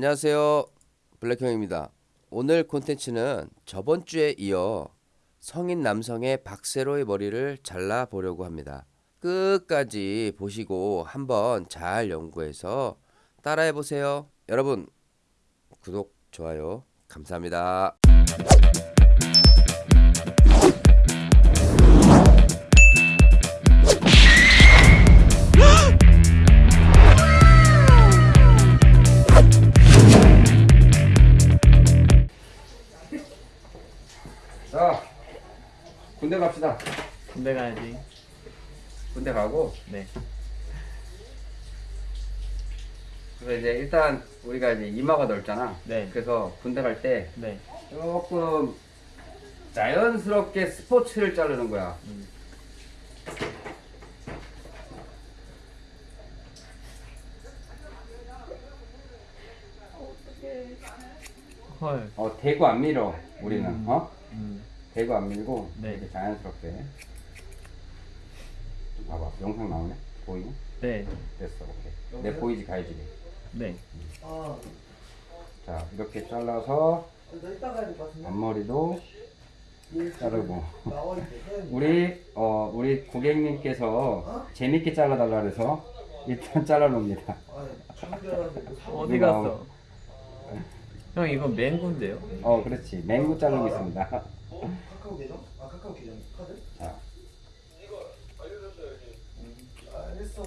안녕하세요. 블랙형입니다. 오늘 콘텐츠는 저번 주에 이어 성인 남성의 박세로의 머리를 잘라 보려고 합니다. 끝까지 보시고 한번 잘 연구해서 따라해 보세요. 여러분 구독, 좋아요 감사합니다. 군대 갑시다. 군대 가야지. 군대 가고 네. 그래서 이제 일단 우리가 이제 이마가 넓잖아. 네. 그래서 군대 갈 때 네. 조금 자연스럽게 스포츠를 자르는 거야. 음. 헐. 어 대고 안 밀어 우리는 음. 어 음. 대고 안 밀고 네. 이렇게 자연스럽게 좀 봐봐 영상 나오네 보이네 네. 됐어 오케이 내 보이지 가야지 네. 자 이렇게 잘라서 너 이따 가야 될것 같은데? 앞머리도 자르고 나와 있대. 사장님. 우리 어 우리 고객님께서 어? 재밌게 잘라달라 그래서 일단 잘라놓습니다 줄 알았는데 뭐 어디 갔어? 형 이거 맹구인데요? 어 그렇지 맹구 자르고 있습니다 카카오 계정? 아 카카오 계정 카드? 자 아, 알겠어.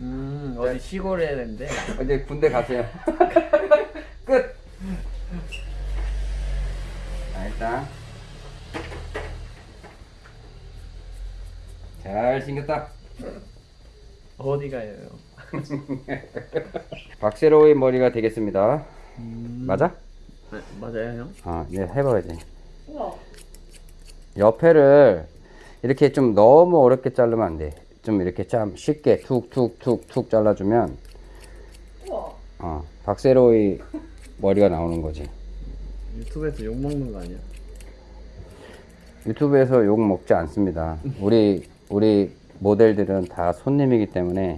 음 어디 시골에 했는데. 이제 군대 가세요. 끝. 자 일단 잘 생겼다. 어디 가요? 형? 박세로의 머리가 되겠습니다. 음. 맞아? 아, 맞아요 형? 아, 네 해봐야지. 옆에를 이렇게 좀 너무 어렵게 자르면 안 돼. 좀 이렇게 참 쉽게 툭툭툭툭 잘라주면 어, 박세로의 머리가 나오는 거지. 유튜브에서 욕 먹는 거 아니야? 유튜브에서 욕 먹지 않습니다. 우리 우리 모델들은 다 손님이기 때문에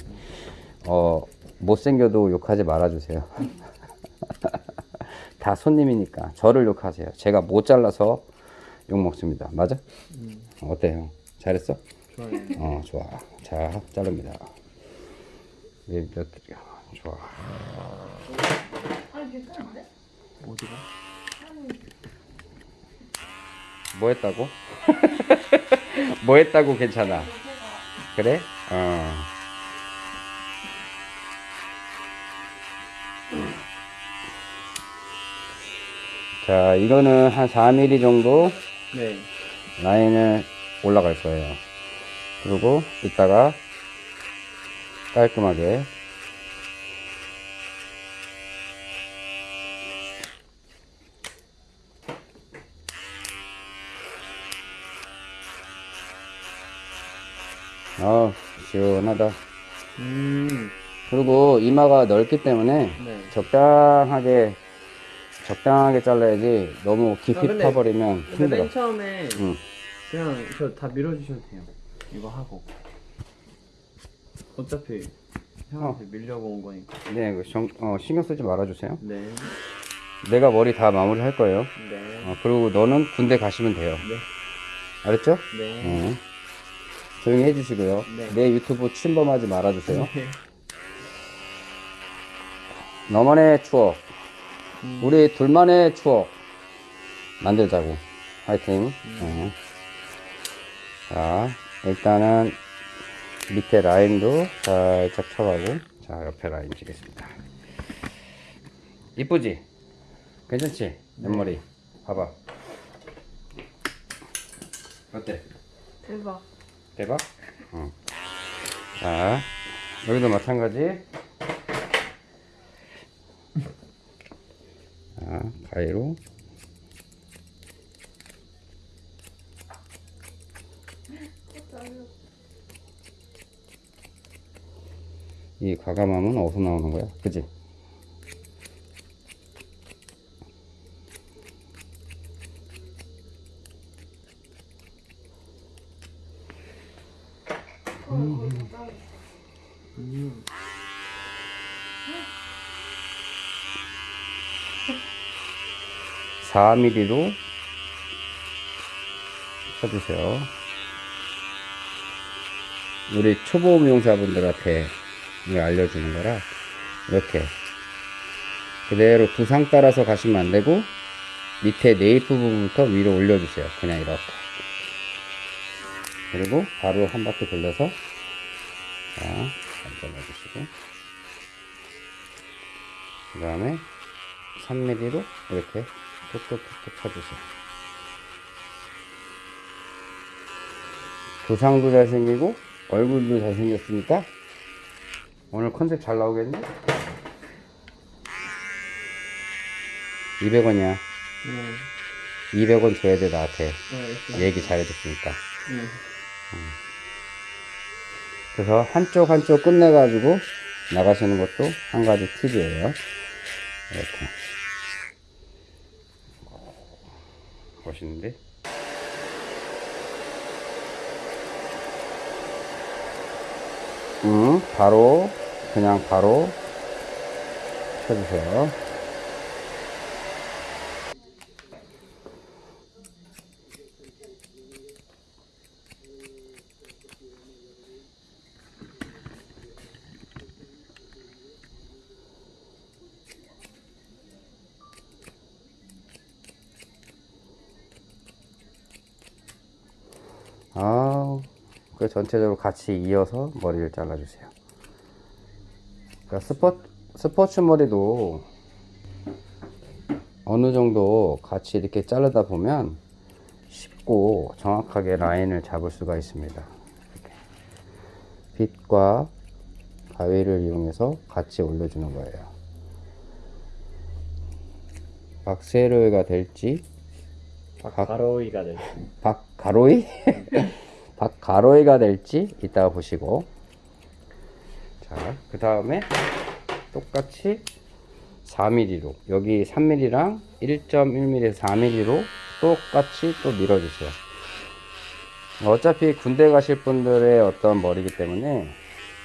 어 못생겨도 욕하지 말아주세요. 다 손님이니까 저를 욕하세요. 제가 못 잘라서 욕 먹습니다. 맞아? 어때요? 잘했어? 좋아요. 어 좋아. 자 자릅니다. 이제 몇 좋아. 어디가? 뭐 했다고? 뭐 했다고 괜찮아. 그래? 어. 자, 이거는 한 4mm 정도 네. 라인을 올라갈 거예요. 그리고 이따가 깔끔하게 아 시원하다. 음. 그리고 이마가 넓기 때문에 네. 적당하게 적당하게 잘라야지 너무 깊이 아, 근데- 파버리면 근데 힘들어. 맨 처음에 응. 그냥 저 다 밀어주셔도 돼요. 이거 하고. 어차피 형한테 밀려고 온 거니까. 네, 그 정- 어, 신경 쓰지 말아주세요. 네. 내가 머리 다 마무리 할 거예요. 네. 어, 그리고 너는 군대 가시면 돼요. 네. 알았죠? 네. 어. 조용히 해주시고요. 네. 내 유튜브 침범하지 말아주세요. 네. 너만의 추억, 음. 우리 둘만의 추억 만들자고. 화이팅. 음. 어. 자, 일단은 밑에 라인도 살짝 쳐가고, 자, 옆에 라인 치겠습니다. 이쁘지? 괜찮지? 옆머리. 봐봐. 어때? 대박. 대박? 어. 자, 여기도 마찬가지. 가위로. 이 과감함은 어디서 나오는 거야? 그지? 4mm로 쳐주세요. 우리 초보 미용사분들한테 알려주는 거라 이렇게 그대로 두상 따라서 가시면 안 되고 밑에 네이프 부분부터 위로 올려주세요. 그냥 이렇게. 그리고 바로 한 바퀴 돌려서 자, 잘라주시고 그 다음에 3mm로 이렇게 톡톡톡톡 쳐주세요. 두상도 잘생기고 얼굴도 잘생겼으니까 오늘 컨셉 잘 나오겠네? 200원이야. 네. 200원 줘야 돼 나한테 네. 얘기 잘해줬으니까 네. 그래서 한쪽 한쪽 끝내가지고 나가시는 것도 한 가지 팁이에요 이렇게 멋있는데? 음 바로 그냥 바로 쳐주세요 아, 그 전체적으로 같이 이어서 머리를 잘라주세요. 그러니까 스포, 스포츠 머리도 어느 정도 같이 이렇게 자르다 보면 쉽고 정확하게 라인을 잡을 수가 있습니다. 빗과 가위를 이용해서 같이 올려주는 거예요. 박세로가 될지 가로이가 될. 박가로이? 박가로이가 될지 이따가 보시고. 자그 다음에 똑같이 4mm로 여기 3mm랑 1.1mm 4mm로 똑같이 또 밀어주세요. 어차피 군대 가실 분들의 어떤 머리이기 때문에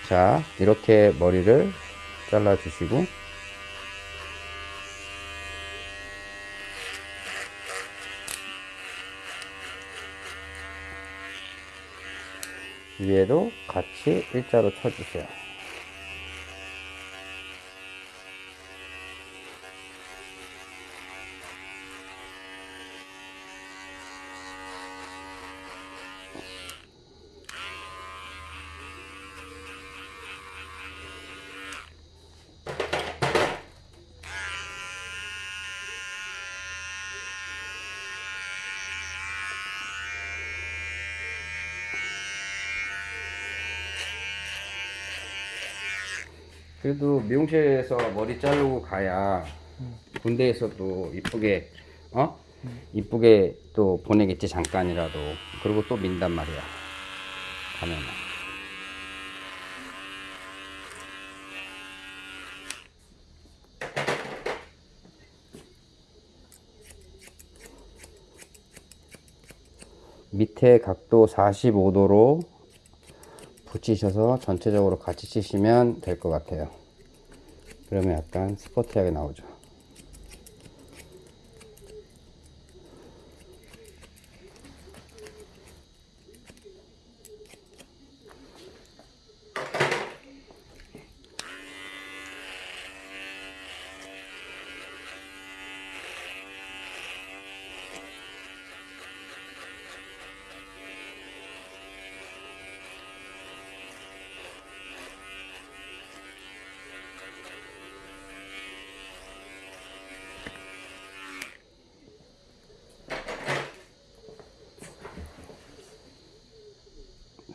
자 이렇게 머리를 잘라 주시고 위에도 같이 일자로 쳐주세요. 그래도 미용실에서 머리 자르고 가야 군대에서도 이쁘게 어? 이쁘게 또 보내겠지 잠깐이라도. 그리고 또 민단 말이야. 가면은. 밑에 각도 45도로 붙이셔서 전체적으로 같이 치시면 될 것 같아요. 그러면 약간 스포티하게 나오죠.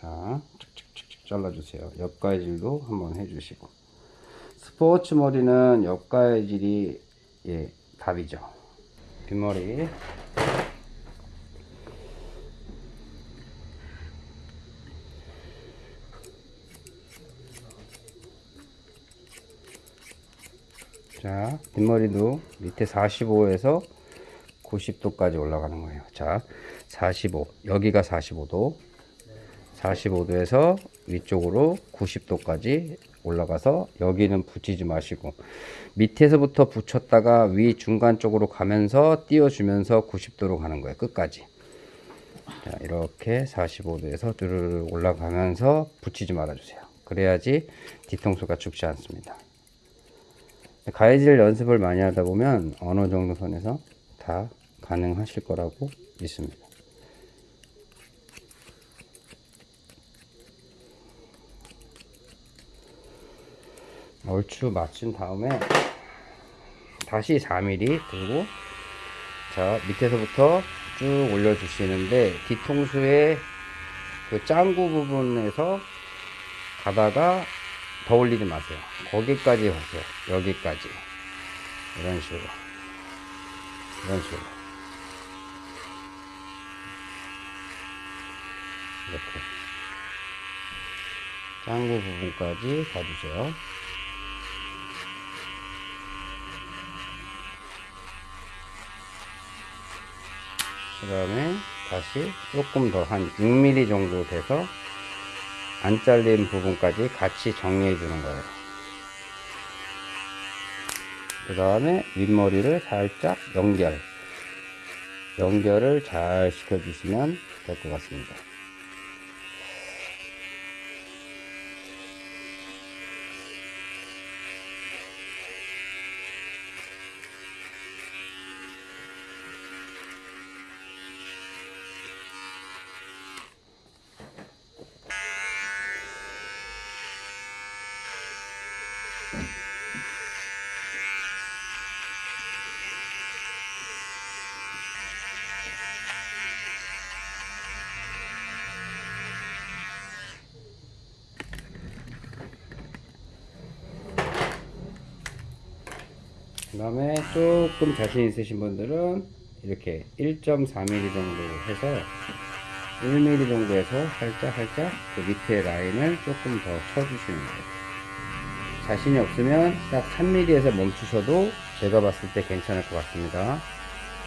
자, 툭툭툭툭 잘라주세요. 옆가위질도 한번 해주시고. 스포츠 머리는 옆가위질이 예, 답이죠. 뒷머리. 자, 뒷머리도 밑에 45에서 90도까지 올라가는 거예요. 자, 45. 여기가 45도. 45도에서 위쪽으로 90도까지 올라가서 여기는 붙이지 마시고 밑에서부터 붙였다가 위 중간 쪽으로 가면서 띄워주면서 90도로 가는 거예요. 끝까지. 자, 이렇게 45도에서 뚜르르 올라가면서 붙이지 말아주세요. 그래야지 뒤통수가 죽지 않습니다. 가해질 연습을 많이 하다 보면 어느 정도 선에서 다 가능하실 거라고 믿습니다. 얼추 맞춘 다음에 다시 4mm 들고 자 밑에서부터 쭉 올려주시는데 뒤통수의 그 짱구 부분에서 가다가 더 올리지 마세요. 거기까지 가세요. 여기까지 이런 식으로 이런 식으로 이렇게 짱구 부분까지 가주세요. 그 다음에 다시 조금 더 한 6mm 정도 돼서 안 잘린 부분까지 같이 정리해 주는 거예요. 그 다음에 윗머리를 살짝 연결. 연결을 잘 시켜 주시면 될 것 같습니다. 그 다음에 조금 자신 있으신 분들은 이렇게 1.4mm 정도 해서 1mm 정도에서 살짝 살짝 그 밑에 라인을 조금 더 쳐주시는 거예요. 자신이 없으면 딱 3mm에서 멈추셔도 제가 봤을 때 괜찮을 것 같습니다.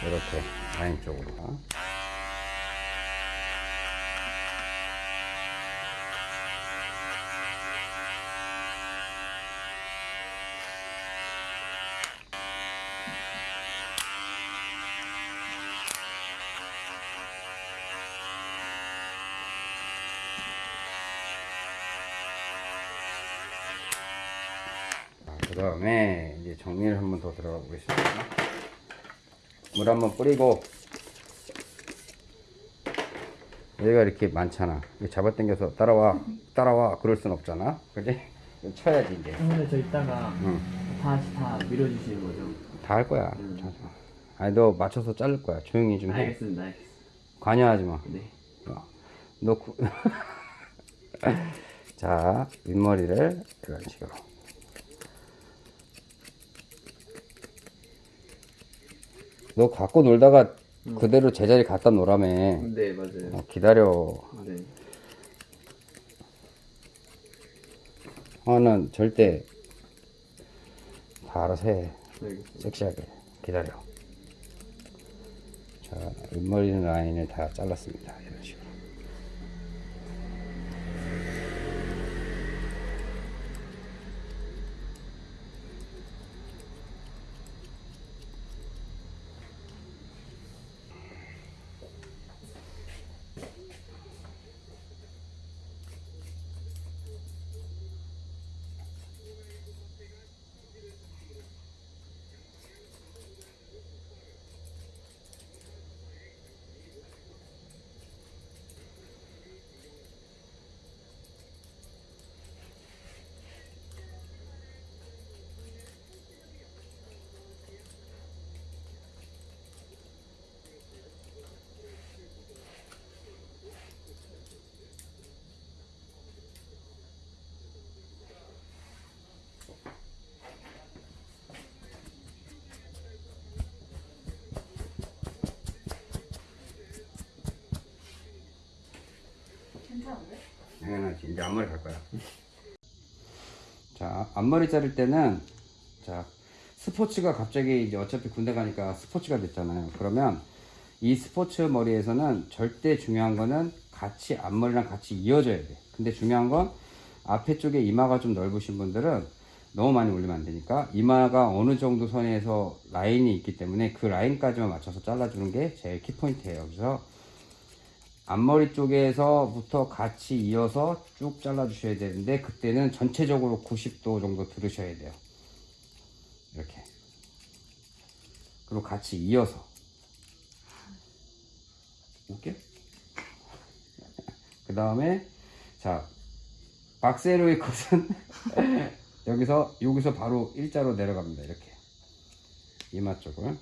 이렇게 라인 쪽으로. 그 다음에 이제 정리를 한번 더 들어가 보겠습니다. 물 한번 뿌리고 여기가 이렇게 많잖아. 잡아당겨서 따라와, 따라와 그럴 순 없잖아. 그지? 쳐야지 이제. 근데 저 이따가 응. 다시 다 밀어주시는 거죠? 다 할 거야. 음. 아니 너 맞춰서 자를 거야. 조용히 좀 해. 알겠습니다 알겠습니다 관여하지 마. 네 야, 너 구... 자 윗머리를 이런 식으로 너 갖고 놀다가 그대로 제자리 갖다 놓으라며. 네 맞아요. 어, 기다려. 네. 하는 절대 다 알아서 해 알겠습니다. 섹시하게 기다려. 자 윗머리 라인을 다 잘랐습니다. 이런 식으로 당연하지. 이제 앞머리 갈 거야. 자, 앞머리 자를 때는 자 스포츠가 갑자기 이제 어차피 군대 가니까 스포츠가 됐잖아요. 그러면 이 스포츠 머리에서는 절대 중요한 거는 같이 앞머리랑 같이 이어져야 돼. 근데 중요한 건 앞에 쪽에 이마가 좀 넓으신 분들은 너무 많이 올리면 안 되니까 이마가 어느 정도 선에서 라인이 있기 때문에 그 라인까지만 맞춰서 잘라주는 게 제일 키포인트예요. 그래서 앞머리 쪽에서부터 같이 이어서 쭉 잘라 주셔야 되는데 그때는 전체적으로 90도 정도 들으셔야 돼요. 이렇게. 그리고 같이 이어서. 웃겨? 그 다음에 자 박세로의 컷은 여기서 여기서 바로 일자로 내려갑니다. 이렇게 이마 쪽을.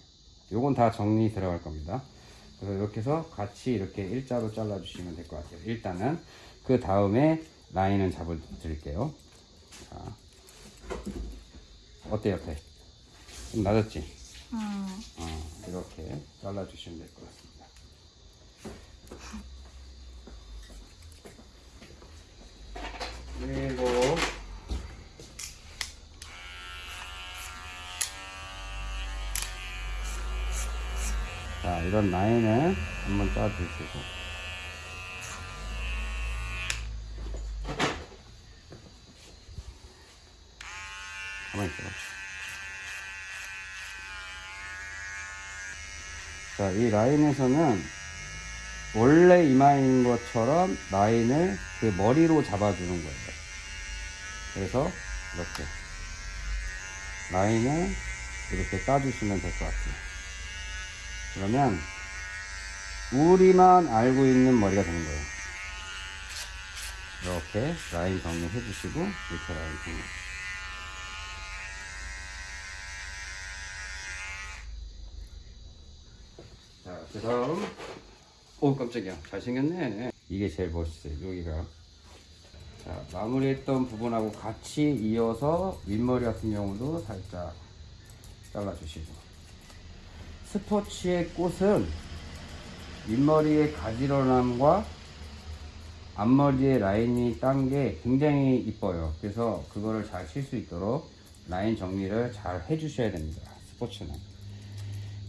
요건 다 정리 들어갈 겁니다. 그래서 이렇게 해서 같이 이렇게 일자로 잘라 주시면 될 것 같아요. 일단은 그 다음에 라인은 잡아 드릴게요. 자, 어때 옆에? 좀 낮았지? 음, 어, 이렇게 잘라 주시면 될 것 같습니다. 그리고 자 이런 라인을 한번 짜주시고 가만히 있어봐. 자, 이 라인에서는 원래 이마인 것처럼 라인을 그 머리로 잡아주는 거예요. 그래서 이렇게 라인을 이렇게 따주시면 될 것 같아요. 그러면 우리만 알고 있는 머리가 되는 거예요. 이렇게 라인 정리해 주시고 이렇게 라인 정리. 자, 그 다음. 오, 깜짝이야. 잘생겼네. 이게 제일 멋있어요. 여기가. 자, 마무리했던 부분하고 같이 이어서 윗머리 같은 경우도 살짝 잘라주시고. 스포츠의 꽃은 윗머리의 가지런함과 앞머리의 라인이 딴 게 굉장히 이뻐요. 그래서 그거를 잘 칠 수 있도록 라인 정리를 잘 해주셔야 됩니다. 스포츠는.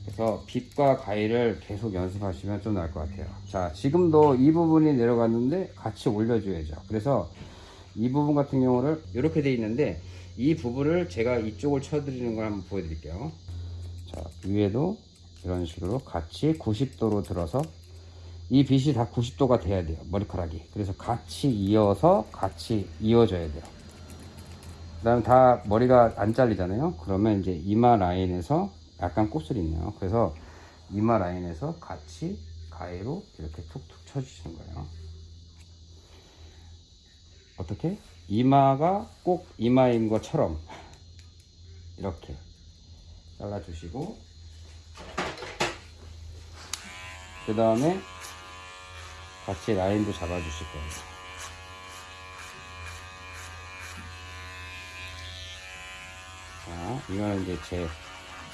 그래서 빗과 가위를 계속 연습하시면 좀 나을 것 같아요. 자, 지금도 이 부분이 내려갔는데 같이 올려줘야죠. 그래서 이 부분 같은 경우를 이렇게 돼 있는데 이 부분을 제가 이쪽을 쳐드리는 걸 한번 보여드릴게요. 자, 위에도 이런 식으로 같이 90도로 들어서 이 빗이 다 90도가 돼야 돼요. 머리카락이. 그래서 같이 이어서 같이 이어져야 돼요. 그 다음에 다 머리가 안 잘리잖아요. 그러면 이제 이마 라인에서 약간 곱슬이 있네요. 그래서 이마 라인에서 같이 가위로 이렇게 툭툭 쳐주시는 거예요. 어떻게? 이마가 꼭 이마인 것처럼 이렇게 잘라주시고 그 다음에 같이 라인도 잡아주실 거예요. 자, 이거는 이제 제,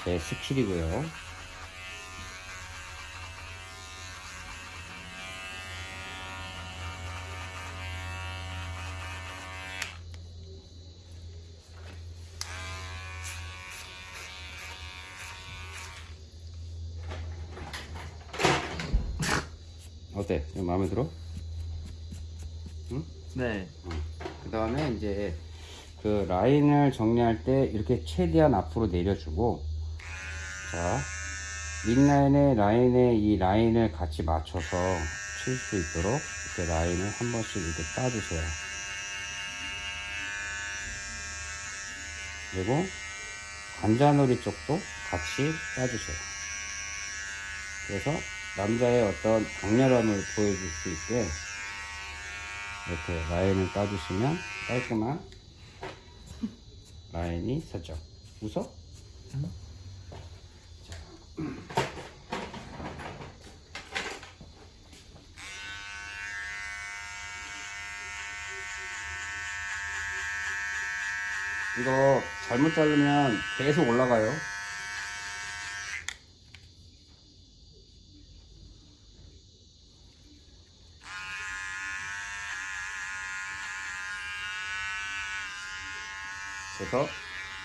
제 스킬이고요. 어때? 좀 마음에 들어? 네. 그 다음에 이제 그 라인을 정리할 때 이렇게 최대한 앞으로 내려주고 자 윗라인에 라인에 이 라인을 같이 맞춰서 칠 수 있도록 이렇게 라인을 한 번씩 이렇게 따주세요 그리고 관자놀이 쪽도 같이 따주세요 그래서 남자의 어떤 강렬함을 보여줄 수 있게 이렇게 라인을 따주시면 깔끔한 라인이 서죠. 웃어? 이거 잘못 자르면 계속 올라가요. 그래서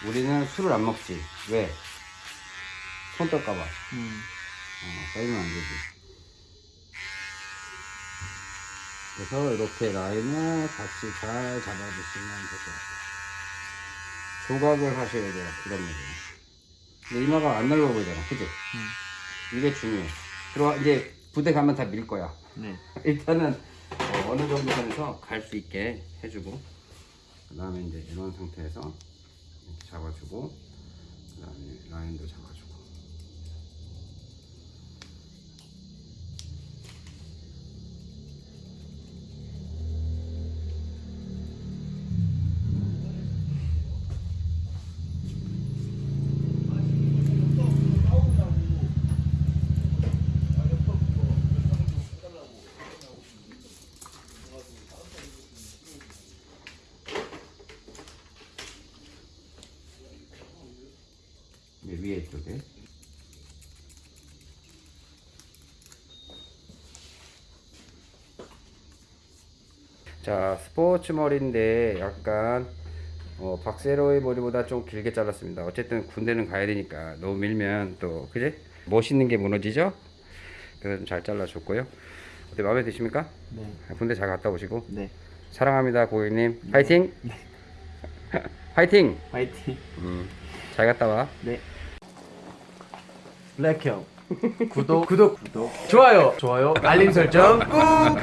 우리는 술을 안 먹지. 왜? 손 떨까봐. 어, 음. 떨면 안 되지. 그래서 이렇게 라인을 같이 잘 잡아주시면 될 것 같아요. 조각을 하셔야 돼요. 이런 느낌. 근데 이마가 안 넓어 보이잖아. 그지? 이게 중요해. 들어와, 이제 부대 가면 다 밀 거야. 네. 일단은 어, 어느 정도 선에서 갈 수 있게 해주고 그 다음에 이제 이런 상태에서 잡아주고 그 다음에 라인도 잡아 이제 위에 쪽에 자 스포츠 머리인데 약간 어, 박세로의 머리보다 좀 길게 잘랐습니다 어쨌든 군대는 가야 되니까 너무 밀면 또 그지? 멋있는 게 무너지죠? 그래서 좀 잘 잘라줬고요 어때 마음에 드십니까? 네. 군대 잘 갔다 오시고 네. 사랑합니다 고객님 파이팅! 파이팅! 화이팅. 음, 잘 갔다 와 네. 블랙형. 구독, 구독, 구독. 좋아요, 좋아요. 알림 설정 꾹.